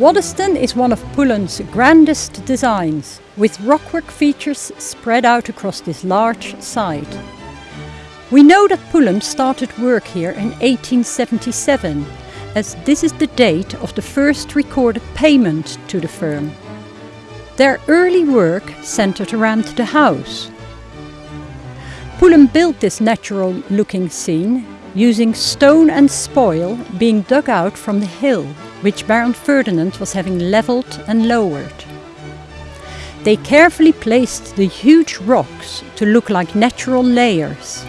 Waddesdon is one of Pulham's grandest designs, with rockwork features spread out across this large site. We know that Pulham started work here in 1877, as this is the date of the first recorded payment to the firm. Their early work centred around the house. Pulham built this natural looking scene using stone and spoil being dug out from the hill which Baron Ferdinand was having levelled and lowered. They carefully placed the huge rocks to look like natural layers.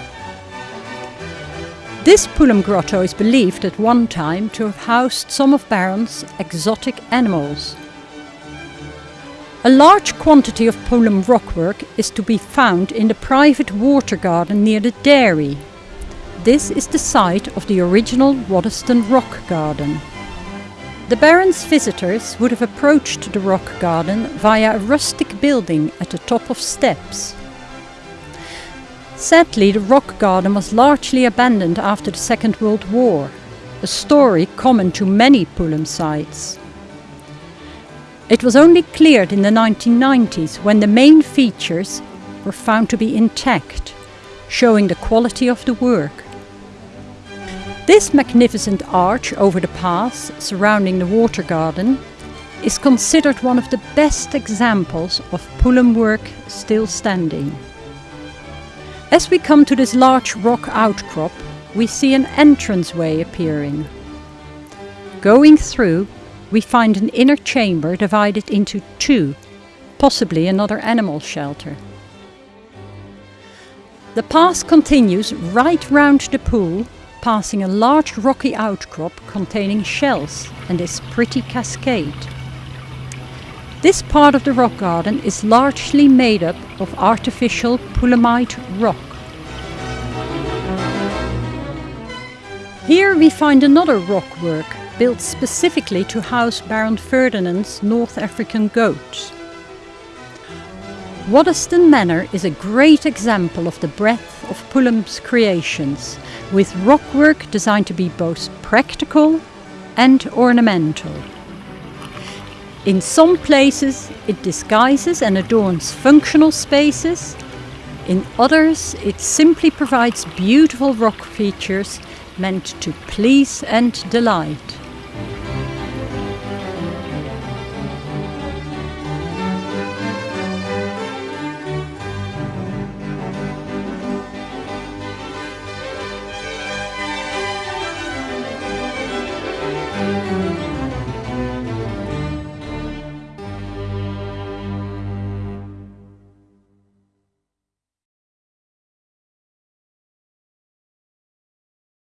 This Pulham grotto is believed at one time to have housed some of Baron's exotic animals. A large quantity of Pulham rockwork is to be found in the private water garden near the dairy. This is the site of the original Waddesdon Rock Garden. The Baron's visitors would have approached the rock garden via a rustic building at the top of steps. Sadly, the rock garden was largely abandoned after the Second World War, a story common to many Pulham sites. It was only cleared in the 1990s when the main features were found to be intact, showing the quality of the work. This magnificent arch over the pass surrounding the water garden is considered one of the best examples of Pulham work still standing. As we come to this large rock outcrop, we see an entranceway appearing. Going through, we find an inner chamber divided into two, possibly another animal shelter. The path continues right round the pool, passing a large rocky outcrop containing shells and this pretty cascade. This part of the rock garden is largely made up of artificial Pulhamite rock. Here we find another rock work built specifically to house Baron Ferdinand's North African goats. Waddesdon Manor is a great example of the breadth of Pulham's creations, with rockwork designed to be both practical and ornamental. In some places it disguises and adorns functional spaces, in others it simply provides beautiful rock features meant to please and delight.